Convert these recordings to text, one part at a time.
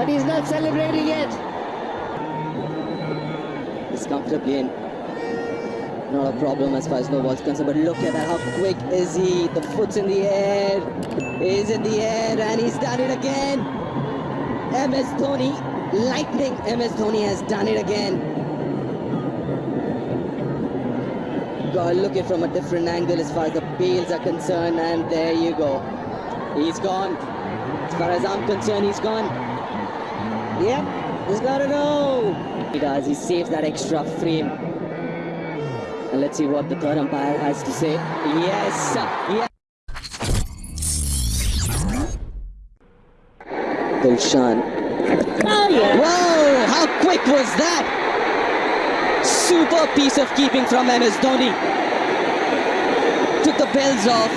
But he's not celebrating yet. He's comfortably in. Not a problem as far as no ball's concerned, but look at that, how quick is he? The foot's in the air, is in the air, and he's done it again. MS Dhoni, lightning MS Dhoni has done it again. Gotta look it from a different angle as far as the bails are concerned, and there you go. He's gone. As far as I'm concerned, he's gone. Yep, he's gotta go. He does, he saves that extra frame. And let's see what the third umpire has to say. Yes, yes. Dilshan. Oh, yeah. Whoa, how quick was that? Super piece of keeping from MS Dhoni. Took the bells off.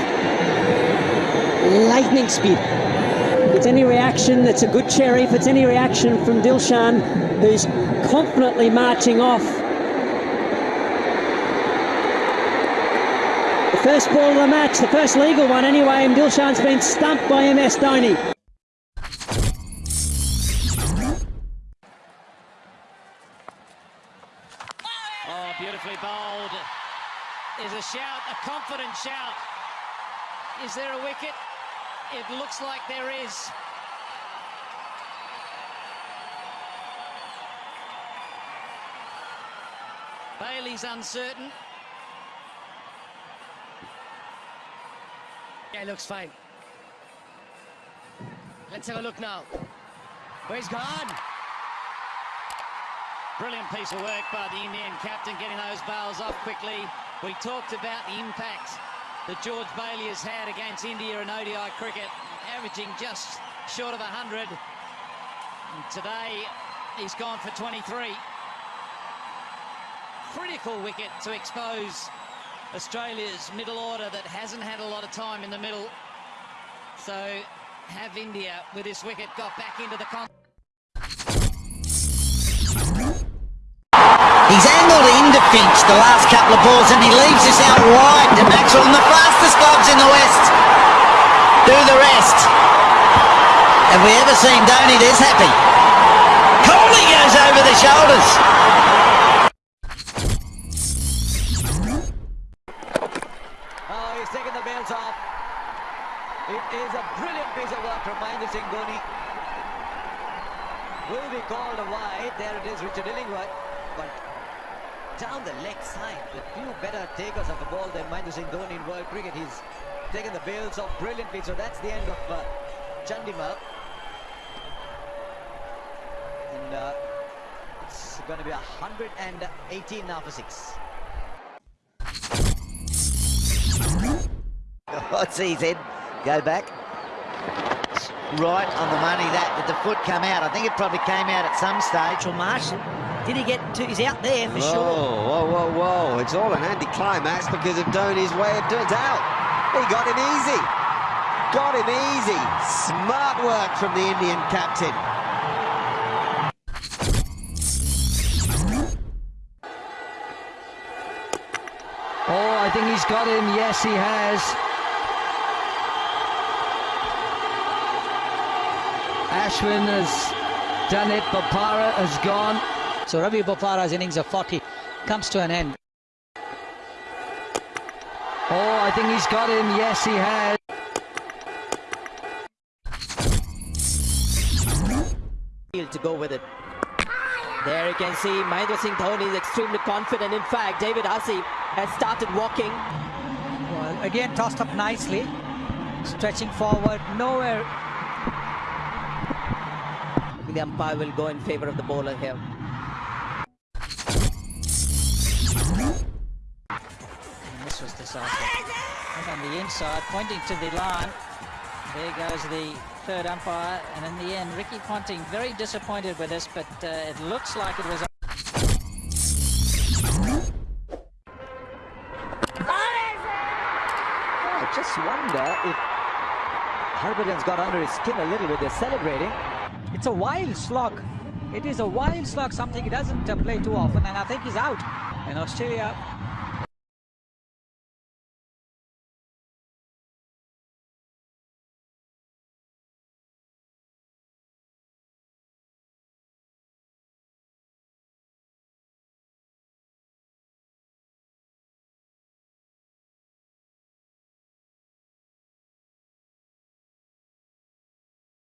Lightning speed. It's any reaction, it's a good cherry. If it's any reaction from Dilshan, who's confidently marching off The First ball of the match, the first legal one anyway, and Dilshan's been stumped by MS Dhoni. Oh, beautifully bowled. There's a shout, a confident shout. Is there a wicket? It looks like there is. Bailey's uncertain. Yeah, looks fine. Let's have a look now. Where's gone? Brilliant piece of work by the Indian captain, getting those bowls off quickly. We talked about the impact that George Bailey has had against India in ODI cricket, averaging just short of 100. And today, he's gone for 23. Critical wicket to expose Australia's middle order that hasn't had a lot of time in the middle. So have India with this wicket got back into the He's angled into Finch the last couple of balls and he leaves this out wide to Maxwell and the fastest gloves in the West do the rest. Have we ever seen Dhoni this happy? Kohli goes over the shoulders. Oh, he's taken the bails off. It is a brilliant piece of work from Mahendra Singh Dhoni. Will be called a wide. There it is, Richard Illingworth. But down the leg side, the few better takers of the ball than Singh Dhoni in world cricket. He's taken the bails off brilliantly. So that's the end of uh. And uh, it's going to be 118 now for six. He said? Go back. Right on the money that. Did the foot come out? I think it probably came out at some stage. Mitchell Marsh, did he get to, he's out there for whoa, sure. Whoa, whoa, whoa. It's all an anticlimax because of Dhoni's way of doing it. out. He got him easy. Got him easy. Smart work from the Indian captain. Oh, I think he's got him. Yes, he has. Ashwin has done it. Bopara has gone. So Ravi Bopara's innings of 40 comes to an end. Oh, I think he's got him. Yes, he has. to go with it. There you can see Mahendra Singh Dhoni is extremely confident. In fact, David Hussey has started walking. Well, again, tossed up nicely. Stretching forward, nowhere. The umpire will go in favor of the bowler here. Was decided. And on the inside, pointing to the line. There goes the third umpire. And in the end, Ricky Ponting very disappointed with this, but uh, it looks like it was. I just wonder if Harbhajan's got under his skin a little bit. They're celebrating. It's a wild slog. It is a wild slog, something he doesn't uh, play too often, and I think he's out. And Australia